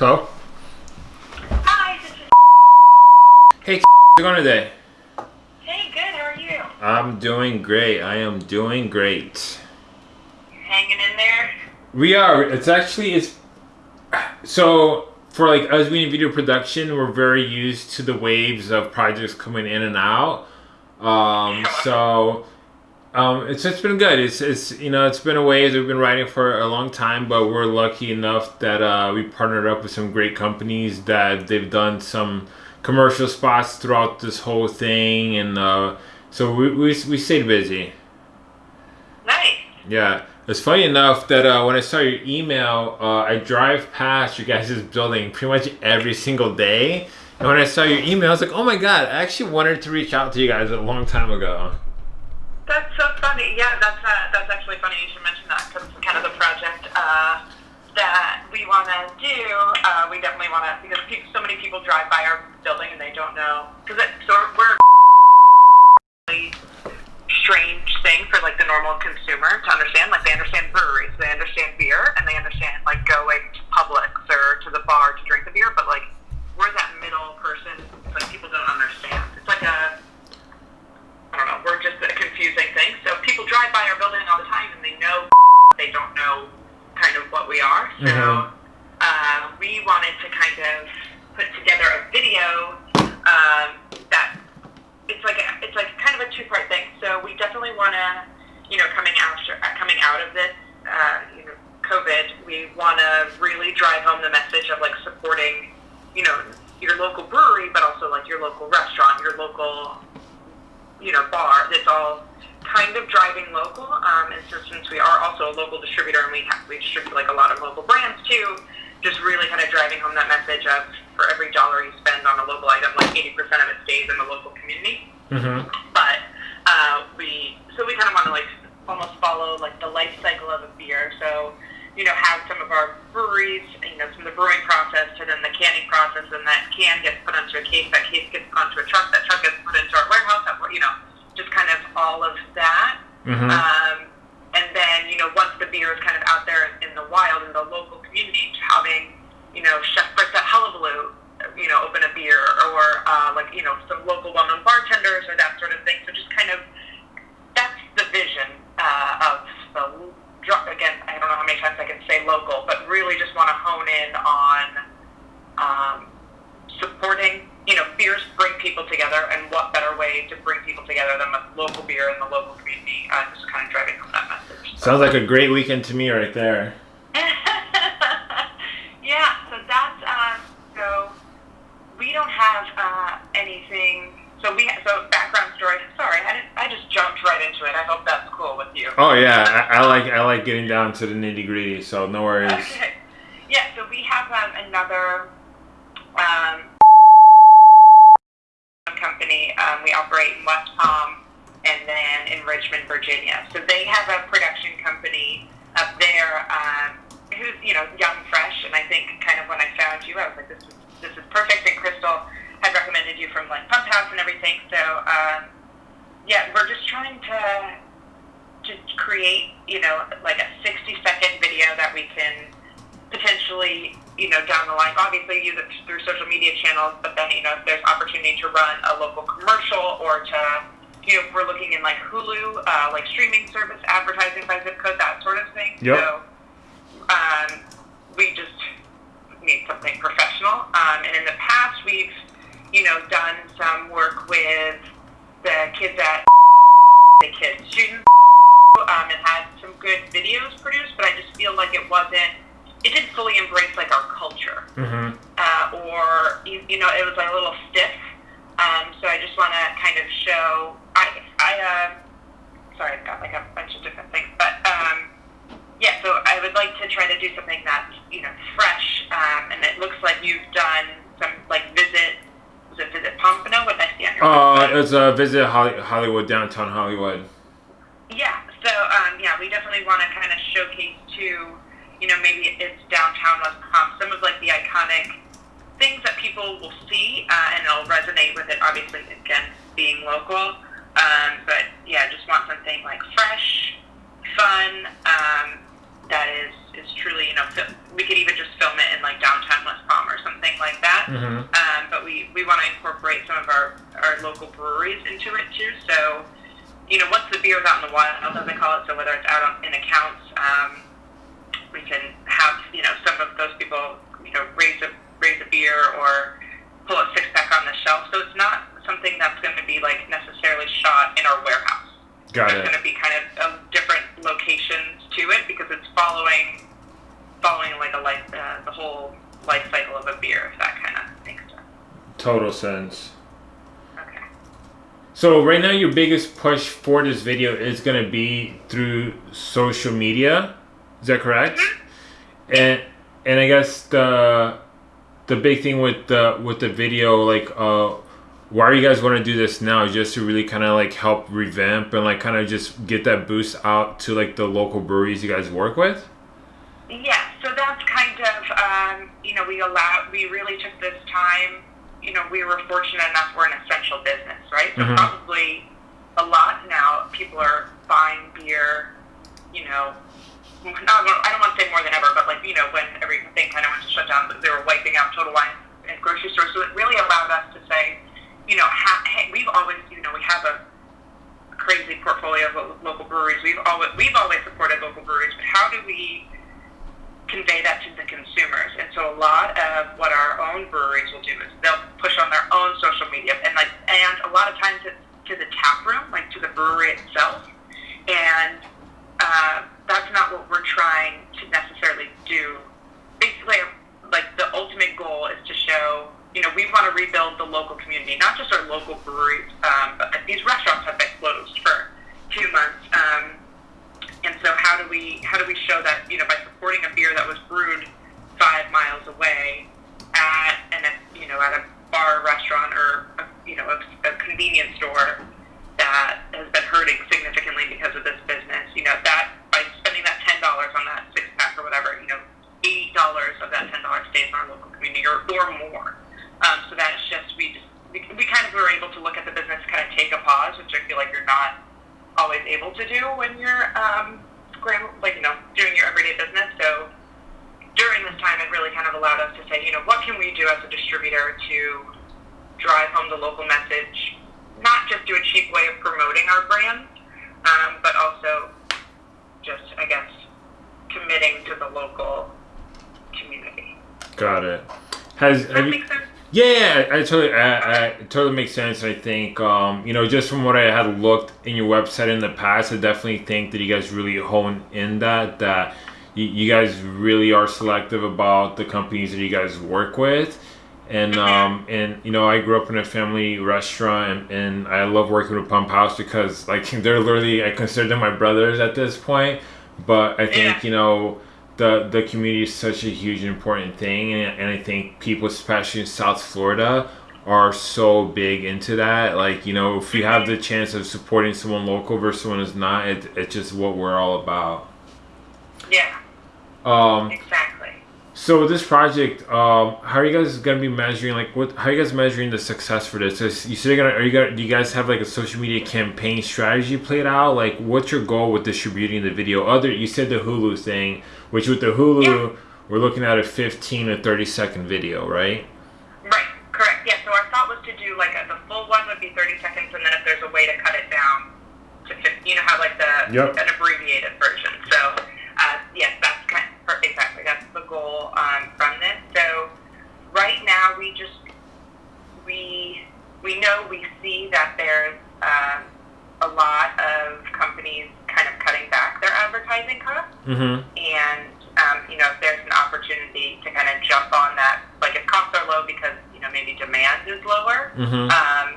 Hello? Hi, this is. Hey, how's it going today? Hey, good. How are you? I'm doing great. I am doing great. Hanging in there. We are. It's actually it's so for like us being in video production, we're very used to the waves of projects coming in and out. Um, so um, it's it's been good. It's it's you know it's been a ways we've been writing for a long time, but we're lucky enough that uh, we partnered up with some great companies that they've done some commercial spots throughout this whole thing, and uh, so we, we we stayed busy. Nice. Yeah. It's funny enough that uh, when I saw your email, uh, I drive past your guys' building pretty much every single day. And when I saw your email, I was like, oh my god, I actually wanted to reach out to you guys a long time ago. That's so funny. Yeah, that's uh, that's actually funny you should mention that because it's kind of the project uh, that we want to do. Uh, we definitely want to because pe- so many people drive by our building and they don't know because so we're really strange thing for like the normal consumer to understand. Like they understand breweries, they understand you know, bar that's all kind of driving local. Um, and so since we are also a local distributor and we have, we distribute like a lot of local brands too, just really kind of driving home that message of for every dollar you spend on a local item, like 80% of it stays in the local community. Mm-hmm. But uh, we, so we kind of want to like almost follow like the life cycle of a beer. So, you know, have some of our breweries, you know, from the brewing process to then the canning process, and that can gets put onto a case, that case gets onto a truck, that truck gets put into our warehouse, that, you know, just kind of all of that. Mm-hmm. Um, and then, you know, once the beer is kind of out there in the wild, in the local community, having, you know, Chef Brett Hullabaloo, you know, open a beer, or, uh, like, you know, some local well-known bartenders or that sort of thing. So just kind of, that's the vision uh, of the, dr- again, I don't know how local, but really just want to hone in on um, supporting, you know, beers bring people together, and what better way to bring people together than with local beer in the local community, uh, just kind of driving home that message. So- Sounds like a great weekend to me right there. yeah, so that's um, so we don't have uh, anything. So we so background story. Sorry, I, didn't, I just jumped right into it. I hope that's cool with you. Oh yeah, I, I like I like getting down to the nitty gritty. So no worries. Yeah, so we have um, another um, company. Um, we operate in West Palm and then in Richmond, Virginia. So they have a production company up there um, who's, you know, young, fresh. And I think kind of when I found you, I was like, this is, this is perfect. And Crystal had recommended you from like Pump House and everything. So, um, yeah, we're just trying to just create, you know, like a 60 second video that we can potentially, you know, down the line, obviously use it through social media channels, but then, you know, if there's opportunity to run a local commercial or to, you know, if we're looking in like Hulu, uh, like streaming service advertising by zip code, that sort of thing. Yep. So, um, we just need something professional. Um, and in the past, we've, you know, done some work with the kids at the kids students um, and had some good videos produced, but I just feel like it wasn't, it didn't fully embrace like our culture. Mm-hmm. Uh, or, you, you know, it was like a little stiff. Um, so I just want to kind of show, I, I, uh, sorry, I've got like a bunch of different things, but, um, yeah, so I would like to try to do something that's, you know, fresh, um, and it looks like you've done some, like, visit, was it Visit Pompano? What did I see on your Uh, website? it's a visit Holly- Hollywood, downtown Hollywood really want to kind of showcase too, you know, maybe it's downtown West Palm, some of like the iconic things that people will see uh, and it'll resonate with it, obviously, again, being local. Um, but yeah, just want something like fresh, fun, um, that is, is truly, you know, fil- we could even just film it in like downtown West Palm or something like that. Mm-hmm. Um, but we, we want to incorporate some of our, our local breweries into it too. So, you know, once the beer is out in the wild, as I call it, so whether it's out on, in accounts, um, we can have you know some of those people you know raise a raise a beer or pull a six pack on the shelf. So it's not something that's going to be like necessarily shot in our warehouse. Got There's it. going to be kind of, of different locations to it because it's following following like a life uh, the whole life cycle of a beer, if that kind of makes sense. Total sense. So right now, your biggest push for this video is gonna be through social media. Is that correct? And and I guess the the big thing with the with the video, like, uh, why are you guys want to do this now? Just to really kind of like help revamp and like kind of just get that boost out to like the local breweries you guys work with. Yeah, so that's kind of, um, you know, we allowed, we really took this time, you know, we were fortunate enough we're an essential business, right? So Mhm. probably a lot now, people are buying beer, you know, not, I don't want to say more than ever, but like, you know, when everything kind of went to shut down, they were wiping out Total Wine and grocery stores. So it really allowed us to say, you know, ha- hey, we've always, you know, we have a crazy portfolio of lo- local breweries. We've always, we've always supported local breweries, but how do we convey that to the consumers. And so a lot of what our own breweries will do is they'll push on their own social media and like and a lot of times it's to the tap room, like to the brewery itself. And uh, that's not what we're trying to necessarily do. Basically, like the ultimate goal is to show, you know, we want to rebuild the local community, not just our local breweries, um, but these restaurants have been closed for two months. Um, and so how do we how do we show that you know by supporting a beer that was brewed five miles away at and you know at a bar, restaurant, or a, you know a, a convenience store that has been hurting significantly because of this business. You know that by spending that ten dollars on that six pack or whatever, you know eight dollars of that ten dollars stays in our local community or, or more. Um, so that's just we just we, we kind of were able to look at the business, kind of take a pause, which I feel like you're not always able to do when you're um, scram- like you know doing your everyday business. So during this time, it really kind of allowed us to say, you know, what can we do as a distributor to drive home the local message, not just do a cheap way of promoting our brand, um, but also just I guess committing to the local community. Got it. Has that have you, sense? Yeah, I totally, I, I totally makes sense. I think, um, you know, just from what I had looked in your website in the past, I definitely think that you guys really hone in that that you, you guys really are selective about the companies that you guys work with, and um, and you know, I grew up in a family restaurant, and, and I love working with Pump House because like they're literally I consider them my brothers at this point, but I think Yeah. you know the the community is such a huge important thing and, and i think people especially in south florida are so big into that. Like you know if you have the chance of supporting someone local versus someone who's not it, it's just what we're all about. Yeah, um exactly. So with this project um how are you guys gonna be measuring like what how are you guys measuring the success for this Is- you said gonna are you gonna do you guys have like a social media campaign strategy played out like what's your goal with distributing the video other you said the hulu thing which with the hulu Yeah. we're looking at a 15 to 30 second video right Right, correct. Yeah, so our thought was to do like a, the full one would be 30 seconds, and then if there's a way to cut it down to 50, you know, have like the Yep. an abbreviated version. So, uh, yes, that's kind of, exactly that's the goal um, from this. So, right now we just we we know we see that there's um, a lot of companies kind of cutting back their advertising costs mm-hmm and um, you know if there's an opportunity to kind of jump on that, like if costs are low because you know maybe demand is lower, mm-hmm um,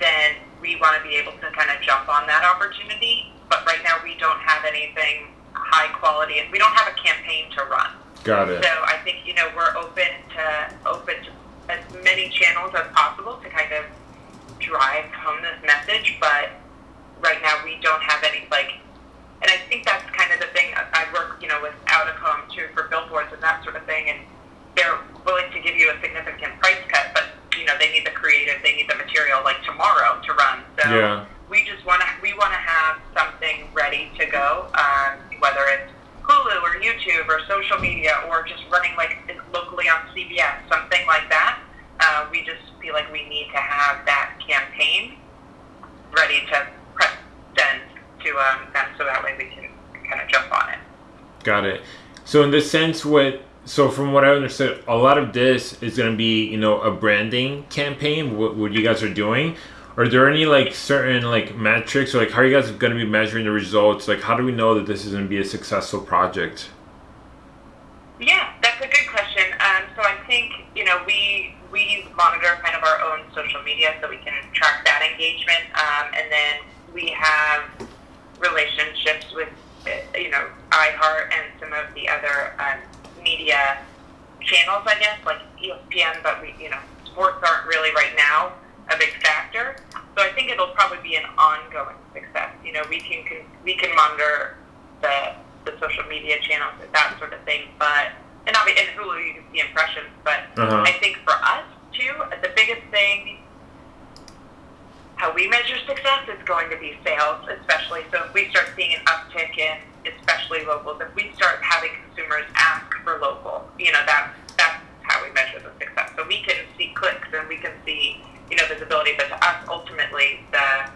then we want to be able to kind of jump on that opportunity. But right now we don't have anything high quality, and we don't have a campaign to run. got it So I think you know we're open to open to as many channels as possible to kind of drive home this message. But right now we don't have any like, and I think that's kind of the thing. I I work you know with Outacom too for billboards and that sort of thing, and they're willing to give you a significant price cut, but you know they need the creative, they need the material like tomorrow to run. So yeah we just want to we want to have something ready to go, um, whether it's Hulu or YouTube or social media or just running like locally on CBS, something like that. Uh, we just feel like we need to have that campaign ready to press send to um, them so that way we can kind of jump on it. Got it. So in this sense, what so from what I understood, a lot of this is going to be you know a branding campaign. What, what you guys are doing. Are there any like certain like metrics or like how are you guys going to be measuring the results? Like how do we know that this is going to be a successful project? Yeah, that's a good question. Um, so I think you know we we monitor kind of our own social media so we can track that engagement, um, and then we have relationships with you know iHeart and some of the other um, media channels, I guess, like ESPN. But we you know sports aren't really right now a big factor. So I think it'll probably be an ongoing success. You know, we can, can we can monitor the the social media channels and that sort of thing. But and obviously in Hulu you can see impressions. But Uh-huh. I think for us too, the biggest thing how we measure success is going to be sales, especially. So if we start seeing an uptick in especially locals, if we start having consumers ask for local, you know, that that's how we measure the success. So we can see clicks and we can see, you know, visibility, but to us ultimately the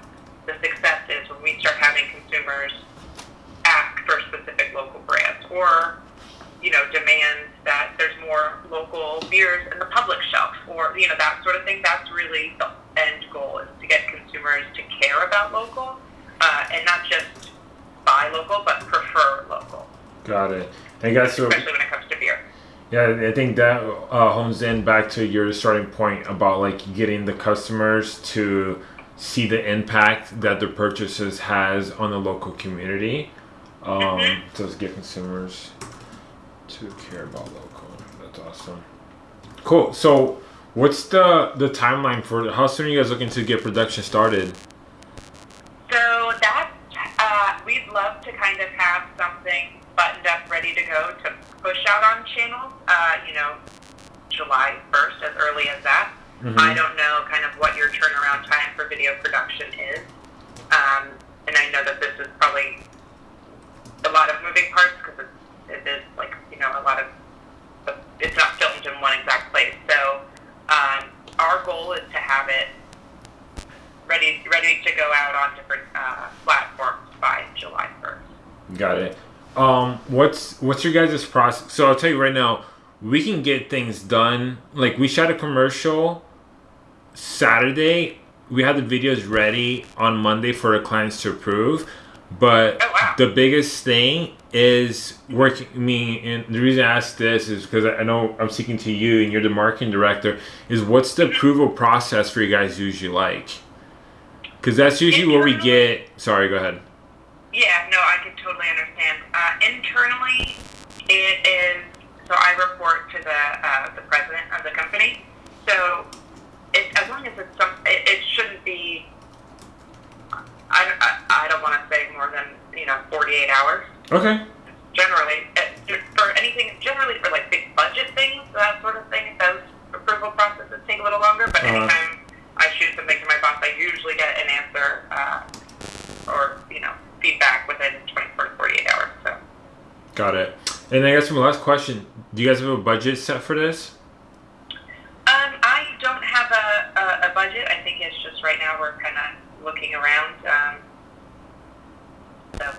the success is when we start having consumers ask for specific local brands or you know demand that there's more local beers in the public shelf or you know that sort of thing that's really the end goal is to get consumers to care about local uh, and not just buy local but prefer local Got it. I guess so. especially when it comes to beer Yeah, I think that uh, hones in back to your starting point about like getting the customers to see the impact that their purchases has on the local community. Um, to get consumers to care about local. That's awesome. Cool. So, what's the the timeline for how soon are you guys looking to get production started? So that uh, we'd love to kind of have something buttoned up, ready to go to push out on channels. Uh, you know, July first, as early as that. Mhm. I don't know kind of what your turnaround time for video production is, um, and I know that this is probably a lot of moving parts because it, it is like you know a lot of it's not filmed in one exact place. So um, our goal is to have it ready ready to go out on different uh, platforms by July first. Got it. Um, what's your guys' process? So I'll tell you right now, we can get things done. Like we shot a commercial Saturday. We had the videos ready on Monday for the clients to approve. But Oh, wow. the biggest thing is working. Me and the reason I ask this is because I know I'm speaking to you and you're the marketing director. Is what's the approval process for you guys usually like? Because that's usually where we get. Sorry, go ahead. Yeah, no, I can totally understand. Uh, internally, it is so I report to the uh, the president of the company. So it, as long as it's some, it, it shouldn't be. I, I, I don't want to say more than you know 48 hours. Okay. Generally, uh, for anything, generally for like big budget things, that sort of thing, those approval processes take a little longer. But Uh-huh. anytime I shoot something to my boss, I usually get an answer uh, or you know feedback within 24 to 48 hours. So. Got it. And I guess my last question: Do you guys have a budget set for this? Um, I don't have a, a, a budget. I think it's just right now we're kind of looking around. Um, so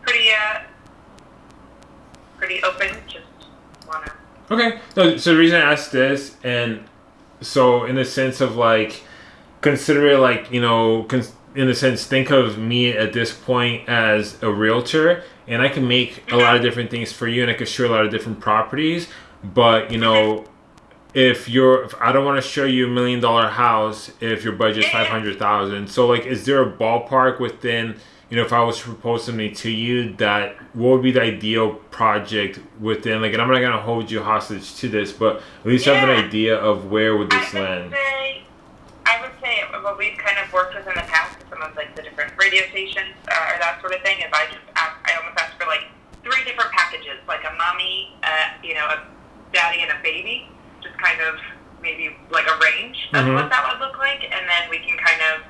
pretty uh, pretty open. Just wanna. Okay. No, so the reason I asked this, and so in the sense of like, consider it like you know, in the sense, think of me at this point as a realtor, and I can make a lot of different things for you, and I can show a lot of different properties. But you know, if you're, if I don't want to show you a million dollar house if your budget's Yeah, five yeah. hundred thousand. So like, is there a ballpark within? You know, if I was to propose something to you, that what would be the ideal project within? Like, and I'm not gonna hold you hostage to this, but at least have an idea of where would this land. I would say what we've kind of worked with in the past with some of like the different radio stations uh, or that sort of thing is I just ask, I almost ask for like three different packages, like a mommy, uh, you know, a daddy, and a baby, just kind of maybe like a range of Mhm. what that would look like, and then we can kind of,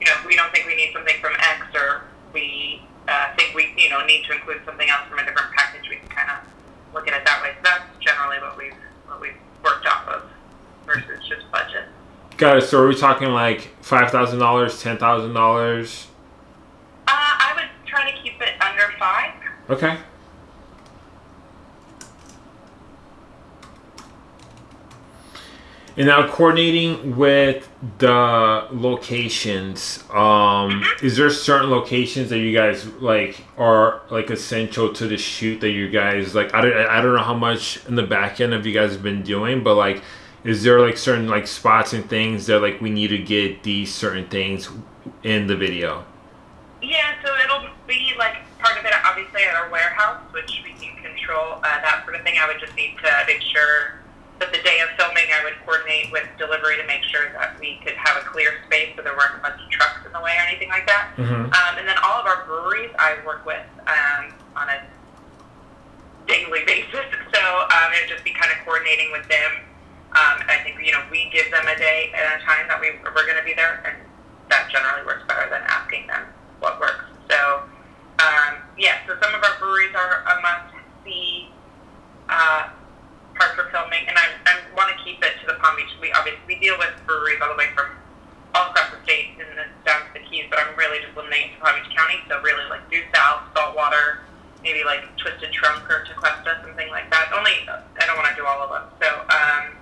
you know, if we don't think we need something from X or we uh, think we, you know, need to include something else from a different package, we can kind of look at it that way. So that's generally what we've what we've worked off of versus just budget. Got it. So are we talking like five thousand dollars, ten thousand dollars? Uh, I would try to keep it under five. Okay. And now coordinating with the locations, um, is there certain locations that you guys like are like essential to the shoot that you guys like? I don't, I don't know how much in the back end of you guys have been doing, but like, is there like certain like spots and things that like we need to get these certain things in the video? Yeah, so it'll be like part of it, obviously, at our warehouse, which we can control uh, that sort of thing. I would just need to make sure that the day of filming, I would coordinate with delivery to make sure that we could have a clear space so there weren't a bunch of trucks in the way or anything like that. Mm-hmm. Um, and then all of our breweries I work with um, on a daily basis. So um, it would just be kind of coordinating with them. Um, and I think, you know, we give them a day at a time that we, we're going to be there, and that generally works better than asking them what works. So, um, yeah, so some of our breweries are a must-see uh, part for filming, and I, I want to keep it to the Palm Beach. We obviously we deal with breweries all the way from all across the state and then down to the Keys, but I'm really just limiting it to Palm Beach County. So really like due south, saltwater, maybe like Twisted Trunk or Tequesta, something like that. Only I don't want to do all of them. So um, and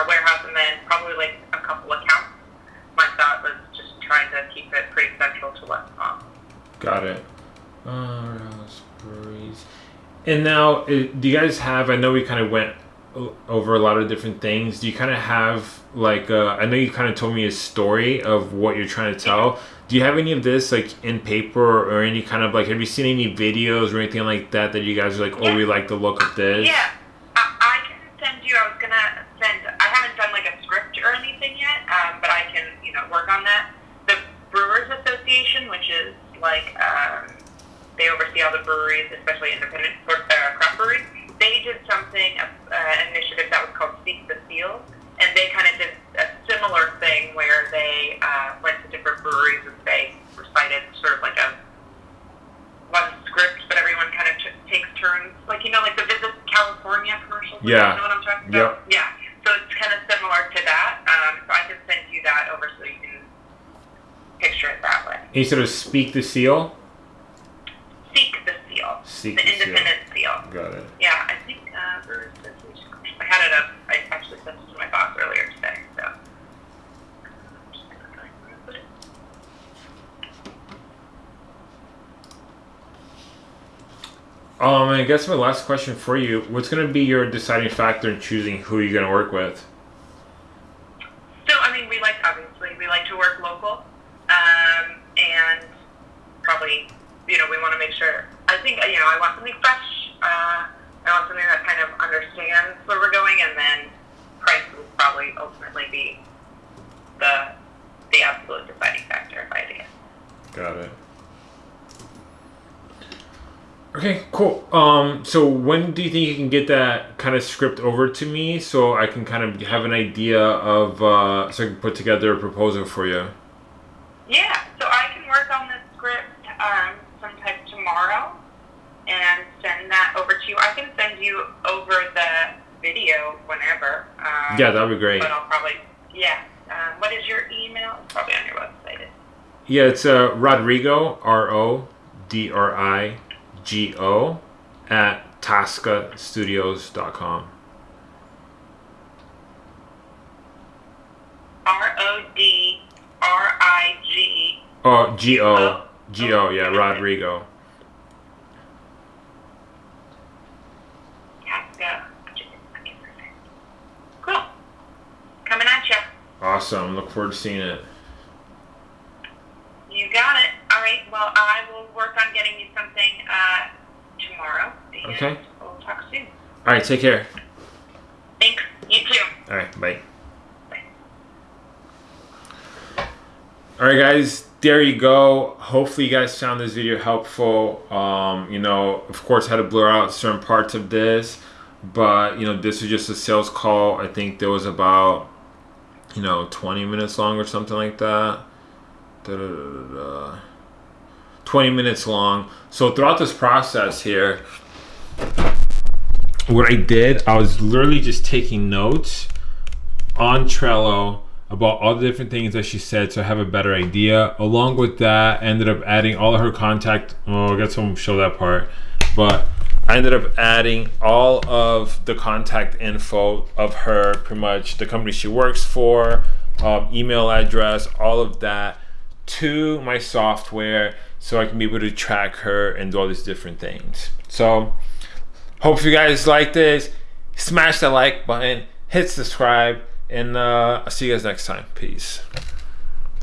our warehouse, and then probably like a couple accounts. My thought was just trying to keep it pretty central to West Palm. Got it. Uh, Rouse breweries. And now, uh, do you guys have? I know we kind of went over a lot of different things. Do you kind of have like? Uh, I know you kind of told me a story of what you're trying to tell. Do you have any of this like in paper or any kind of like? Have you seen any videos or anything like that that you guys are like, oh, we like the look of this? Yeah, I, I can send you. I was gonna send. I haven't done like a script or anything yet, um, but I can, you know, work on that. The Brewers Association, which is like um, they oversee all the breweries, especially independent uh, craft breweries. They did something, uh, an initiative that was called Speak the Seal, and they kind of did a similar thing where they uh, went to different breweries and they recited sort of like a one script, but everyone kind of t- takes turns, like you know, like the Visit California commercials. Yeah. You know what I'm talking Yep. about? Yeah. So it's kind of similar to that. Um, so I can send you that over so you can picture it that way. And you said it was speak the seal. Seek the seal. Seek the the seal. independent seal. Got it. Yeah, I think uh, I had it up. I actually sent it to my boss earlier today. So. Just gonna find where I put it. Um, I guess my last question for you: What's going to be your deciding factor in choosing who you're going to work with? So, I mean, we like, obviously, we like to work local. And probably, you know, we want to make sure, I think, you know, I want something fresh. Uh, I want something that kind of understands where we're going, and then price will probably ultimately be the, the absolute deciding factor, if I had to guess. Got it. Okay, cool. Um, so when do you think you can get that kind of script over to me so I can kind of have an idea of uh, so I can put together a proposal for you? Yeah, so I can work on this script um, sometime tomorrow and send that over to you. I can send you over the video whenever. Um, Yeah, that'd be great. But I'll probably, yeah. Um, what is your email? It's probably on your website. Yeah, it's uh, Rodrigo R O D R I G O at tascastudios.com. R O D R I G. Oh, G O G O. Yeah, Rodrigo. Tasca. Cool. Coming at you. Awesome. Look forward to seeing it. You got it. All right. Well, I will work on getting you something uh, tomorrow. Okay. We'll talk soon. All right, take care. Thanks. You too. All right. Bye. All right, guys, there you go. Hopefully, you guys found this video helpful. Um, you know, of course, I had to blur out certain parts of this, but you know, this was just a sales call. I think there was about, you know, 20 minutes long or something like that. Da-da-da-da-da. 20 minutes long. So throughout this process here, what I did, I was literally just taking notes on Trello about all the different things that she said so I have a better idea. Along with that, I ended up adding all of her contact. Oh, I guess someone show that part. But I ended up adding all of the contact info of her, pretty much the company she works for, um, email address, all of that to my software so I can be able to track her and do all these different things. So, hope you guys like this. Smash that like button, hit subscribe, and uh, I'll see you guys next time. Peace.